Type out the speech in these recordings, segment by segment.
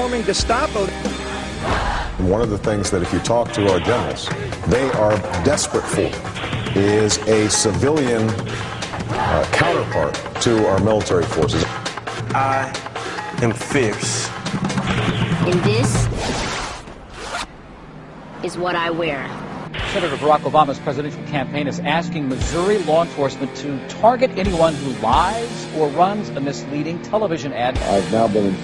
forming Gestapo. One of the things that if you talk to our generals, they are desperate for is a civilian uh, counterpart to our military forces. I am fierce. And this is what I wear. Senator Barack Obama's presidential campaign is asking Missouri law enforcement to target anyone who lies or runs a misleading television ad. I've now been in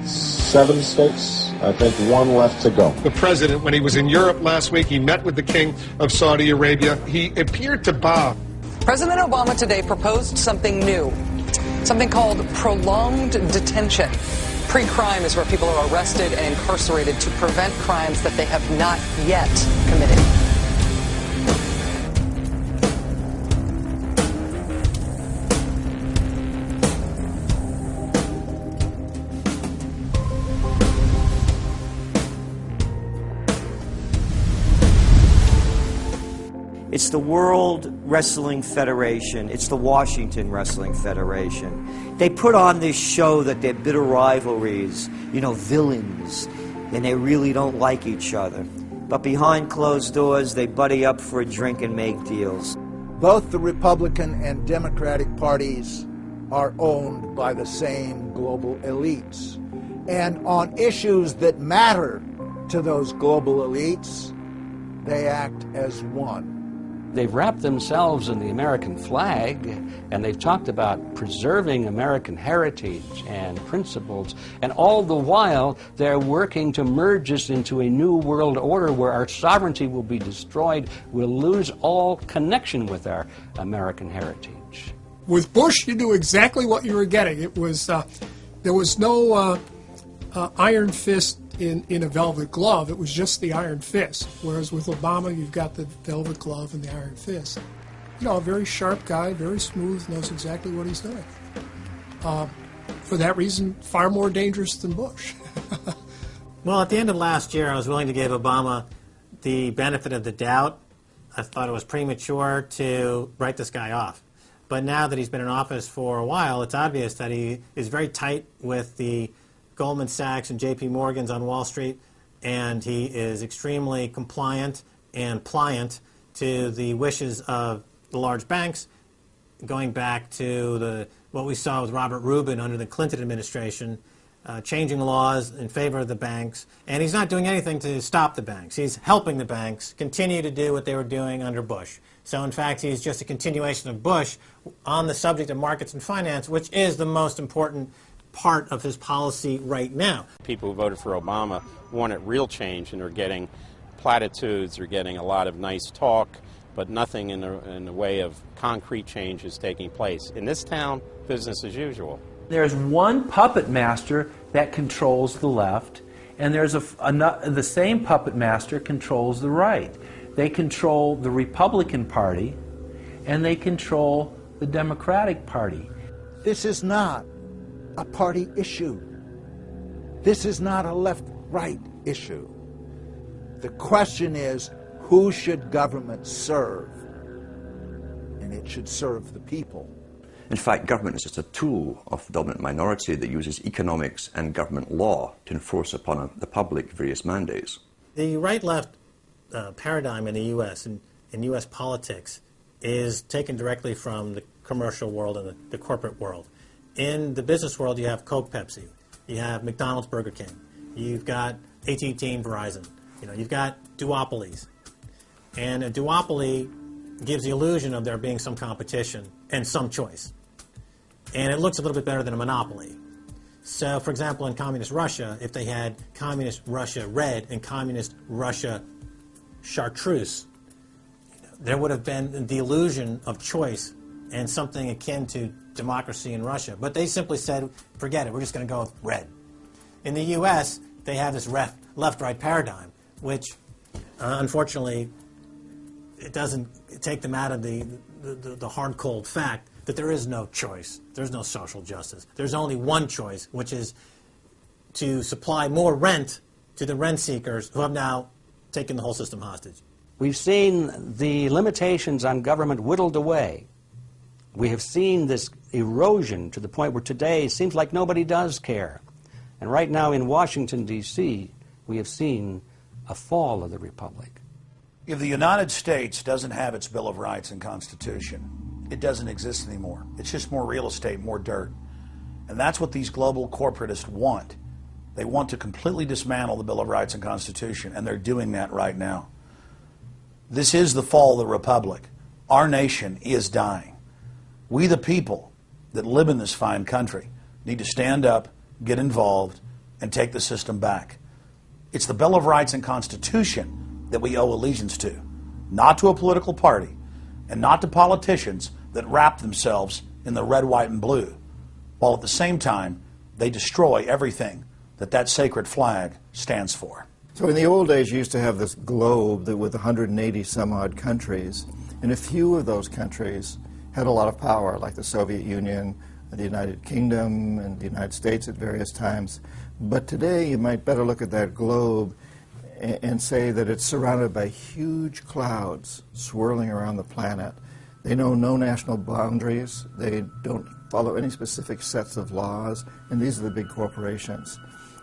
57 states. I think one left to go. The president, when he was in Europe last week, he met with the king of Saudi Arabia. He appeared to bow. President Obama today proposed something new, something called prolonged detention. Pre crime is where people are arrested and incarcerated to prevent crimes that they have not yet committed. It's the World Wrestling Federation. It's the Washington Wrestling Federation. They put on this show that they're bitter rivalries, you know, villains, and they really don't like each other. But behind closed doors, they buddy up for a drink and make deals. Both the Republican and Democratic parties are owned by the same global elites. And on issues that matter to those global elites, they act as one. They've wrapped themselves in the American flag and they've talked about preserving American heritage and principles, and all the while they're working to merge us into a new world order where our sovereignty will be destroyed. We'll lose all connection with our American heritage. With Bush, you knew exactly what you were getting. It was uh, there was no uh, uh, iron fist in, in a velvet glove. It was just the iron fist. Whereas with Obama, you've got the velvet glove and the iron fist. You know, a very sharp guy, very smooth, knows exactly what he's doing. Uh, for that reason, far more dangerous than Bush. well, at the end of last year, I was willing to give Obama the benefit of the doubt. I thought it was premature to write this guy off. But now that he's been in office for a while, it's obvious that he is very tight with the Goldman Sachs and JP Morgan's on Wall Street, and he is extremely compliant and pliant to the wishes of the large banks, going back to the, what we saw with Robert Rubin under the Clinton administration, uh, changing laws in favor of the banks, and he's not doing anything to stop the banks. He's helping the banks continue to do what they were doing under Bush. So in fact, he's just a continuation of Bush on the subject of markets and finance, which is the most important part of his policy right now. People who voted for Obama wanted real change and are getting platitudes, are getting a lot of nice talk, but nothing in the, in the way of concrete change is taking place. In this town, business as usual. There's one puppet master that controls the left, and there's a, a, the same puppet master controls the right. They control the Republican Party, and they control the Democratic Party. This is not a party issue. This is not a left right issue. The question is who should government serve? And it should serve the people. In fact, government is just a tool of the dominant minority that uses economics and government law to enforce upon the public various mandates. The right left uh, paradigm in the U.S. and in U.S. politics is taken directly from the commercial world and the, the corporate world in the business world, you have Coke, Pepsi, you have McDonald's, Burger King, you've got AT&T, Verizon. You know, you've got duopolies, and a duopoly gives the illusion of there being some competition and some choice, and it looks a little bit better than a monopoly. So, for example, in communist Russia, if they had communist Russia red and communist Russia chartreuse, there would have been the illusion of choice and something akin to democracy in Russia. But they simply said, forget it, we're just going to go red. In the U.S., they have this left-right paradigm, which uh, unfortunately it doesn't take them out of the, the, the hard, cold fact that there is no choice. There's no social justice. There's only one choice, which is to supply more rent to the rent seekers who have now taken the whole system hostage. We've seen the limitations on government whittled away. We have seen this erosion to the point where today it seems like nobody does care. And right now in Washington, D.C., we have seen a fall of the republic. If the United States doesn't have its Bill of Rights and Constitution, it doesn't exist anymore. It's just more real estate, more dirt. And that's what these global corporatists want. They want to completely dismantle the Bill of Rights and Constitution, and they're doing that right now. This is the fall of the Republic. Our nation is dying. We, the people that live in this fine country, need to stand up, get involved, and take the system back. It's the Bill of Rights and Constitution that we owe allegiance to, not to a political party, and not to politicians that wrap themselves in the red, white, and blue, while at the same time they destroy everything that that sacred flag stands for. So in the old days, you used to have this globe that with 180 some odd countries, and a few of those countries had a lot of power, like the Soviet Union, the United Kingdom, and the United States at various times. But today, you might better look at that globe and, say that it's surrounded by huge clouds swirling around the planet. They know no national boundaries. They don't follow any specific sets of laws, and these are the big corporations.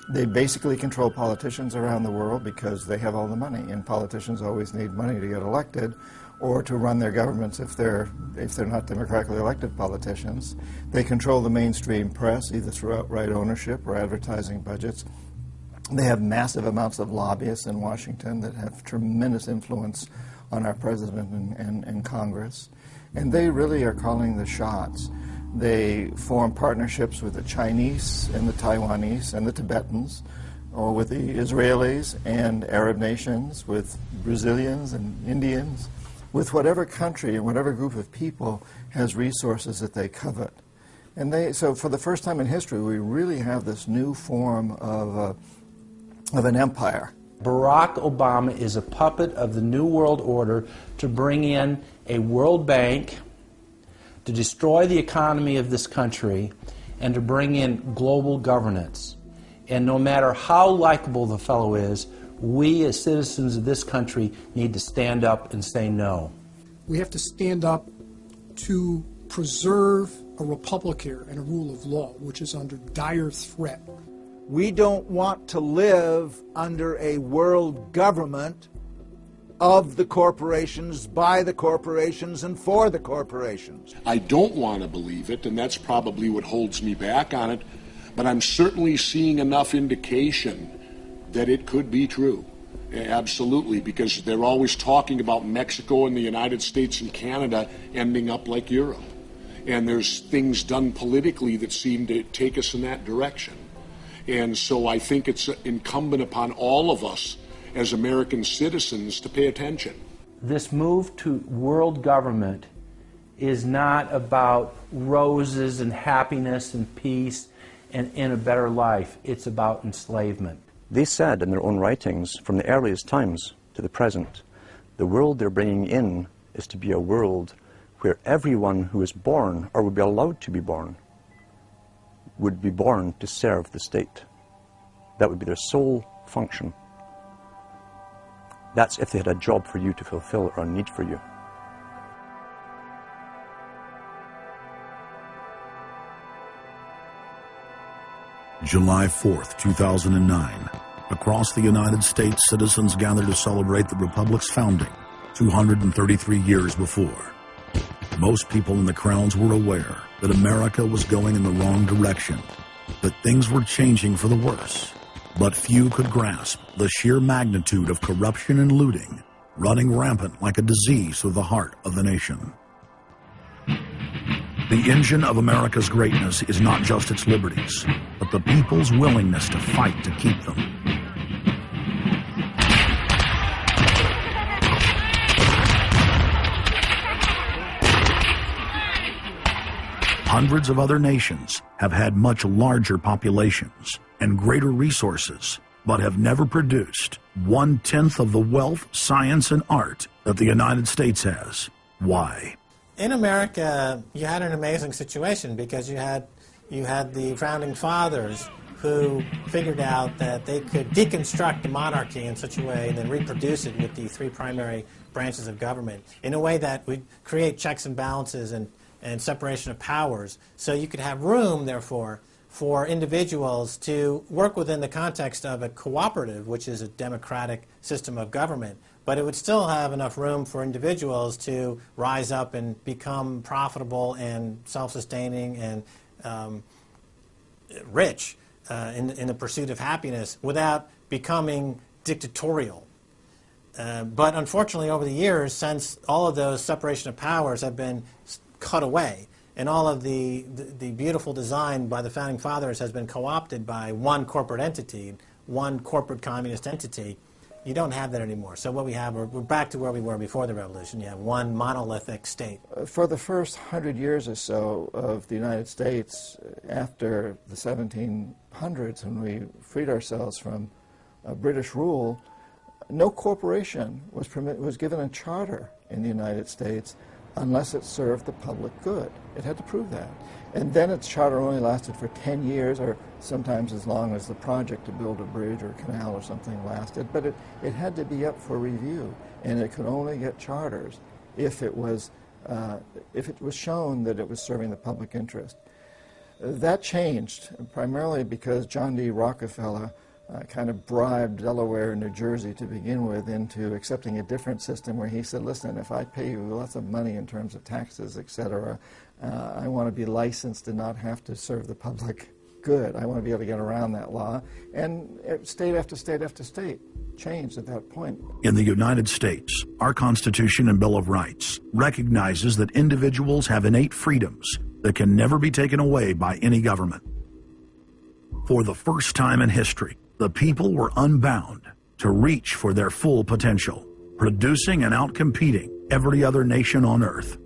They basically control politicians around the world because they have all the money, and politicians always need money to get elected or to run their governments if they're, if they're not democratically elected politicians. They control the mainstream press, either through outright ownership or advertising budgets. They have massive amounts of lobbyists in Washington that have tremendous influence on our president and, and, and Congress. And they really are calling the shots. They form partnerships with the Chinese and the Taiwanese and the Tibetans, or with the Israelis and Arab nations, with Brazilians and Indians with whatever country and whatever group of people has resources that they covet. And they, so for the first time in history, we really have this new form of, uh, of an empire. Barack Obama is a puppet of the New World Order to bring in a World Bank, to destroy the economy of this country, and to bring in global governance. And no matter how likable the fellow is, we as citizens of this country need to stand up and say no. We have to stand up to preserve a republic here and a rule of law, which is under dire threat. We don't want to live under a world government of the corporations, by the corporations, and for the corporations. I don't want to believe it, and that's probably what holds me back on it, but I'm certainly seeing enough indication that it could be true. Absolutely, because they're always talking about Mexico and the United States and Canada ending up like Europe. And there's things done politically that seem to take us in that direction. And so I think it's incumbent upon all of us as American citizens to pay attention. This move to world government is not about roses and happiness and peace and in a better life. It's about enslavement. They said in their own writings, from the earliest times to the present, the world they're bringing in is to be a world where everyone who is born, or would be allowed to be born, would be born to serve the state. That would be their sole function. That's if they had a job for you to fulfill or a need for you. July 4th, 2009. Across the United States, citizens gathered to celebrate the Republic's founding 233 years before. Most people in the crowds were aware that America was going in the wrong direction, that things were changing for the worse. But few could grasp the sheer magnitude of corruption and looting running rampant like a disease through the heart of the nation. The engine of America's greatness is not just its liberties, but the people's willingness to fight to keep them. Hundreds of other nations have had much larger populations and greater resources, but have never produced one-tenth of the wealth, science, and art that the United States has. Why? in America, you had an amazing situation because you had you had the founding fathers who figured out that they could deconstruct the monarchy in such a way and then reproduce it with the three primary branches of government in a way that would create checks and balances and, and separation of powers. So you could have room, therefore, for individuals to work within the context of a cooperative, which is a democratic system of government, but it would still have enough room for individuals to rise up and become profitable and self-sustaining and um, rich uh, in, in the pursuit of happiness without becoming dictatorial. Uh, but unfortunately, over the years, since all of those separation of powers have been cut away, and all of the, the, the, beautiful design by the founding fathers has been co-opted by one corporate entity, one corporate communist entity, you don't have that anymore. So what we have, we're, we're back to where we were before the revolution. You have one monolithic state. For the first hundred years or so of the United States, after the 1700s, when we freed ourselves from uh, British rule, no corporation was, was given a charter in the United States unless it served the public good. It had to prove that. And then its charter only lasted for 10 years, or sometimes as long as the project to build a bridge or canal or something lasted. But it, it had to be up for review, and it could only get charters if it was, uh, if it was shown that it was serving the public interest. That changed, primarily because John D. Rockefeller uh, kind of bribed Delaware and New Jersey to begin with into accepting a different system where he said, listen, if I pay you lots of money in terms of taxes, et cetera, uh, I want to be licensed and not have to serve the public good. I want to be able to get around that law. And state after state after state changed at that point. In the United States, our Constitution and Bill of Rights recognizes that individuals have innate freedoms that can never be taken away by any government. For the first time in history, the people were unbound to reach for their full potential, producing and outcompeting every other nation on earth.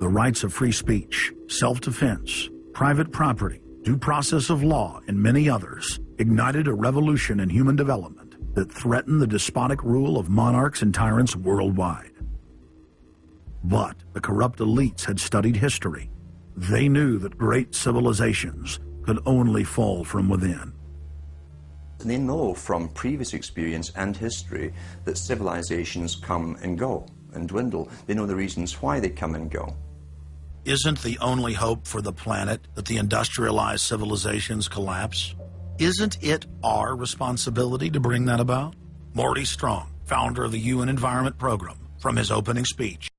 The rights of free speech, self-defense, private property, due process of law, and many others ignited a revolution in human development that threatened the despotic rule of monarchs and tyrants worldwide. But the corrupt elites had studied history. They knew that great civilizations could only fall from within. They know from previous experience and history that civilizations come and go and dwindle. They know the reasons why they come and go. Isn't the only hope for the planet that the industrialized civilizations collapse? Isn't it our responsibility to bring that about? Maurice Strong, founder of the UN Environment Program, from his opening speech.